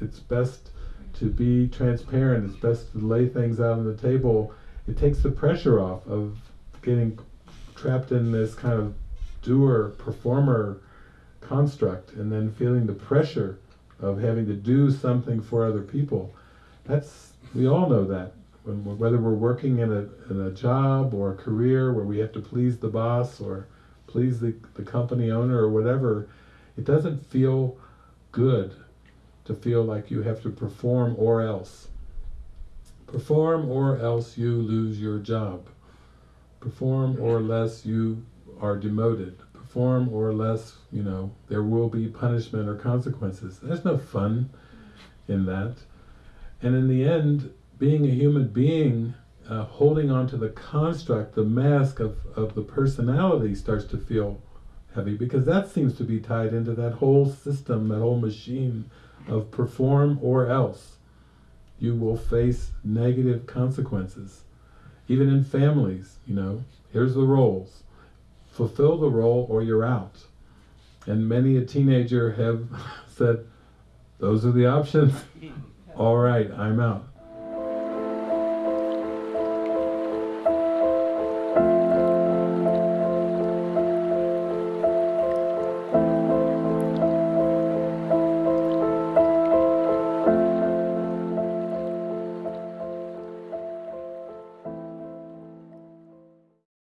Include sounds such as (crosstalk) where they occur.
it's best to be transparent. It's best to lay things out on the table. It takes the pressure off of getting trapped in this kind of doer performer construct and then feeling the pressure of having to do something for other people. That's we all know that when whether we're working in a in a job or a career where we have to please the boss or please the, the company owner or whatever, it doesn't feel good to feel like you have to perform or else. Perform or else you lose your job. Perform or less you are demoted. Perform or less, you know, there will be punishment or consequences. There's no fun in that. And in the end, being a human being, uh, holding on to the construct, the mask of, of the personality starts to feel heavy because that seems to be tied into that whole system, that whole machine of perform or else. You will face negative consequences. Even in families, you know, here's the roles. Fulfill the role or you're out. And many a teenager have (laughs) said, those are the options. (laughs) All right, I'm out.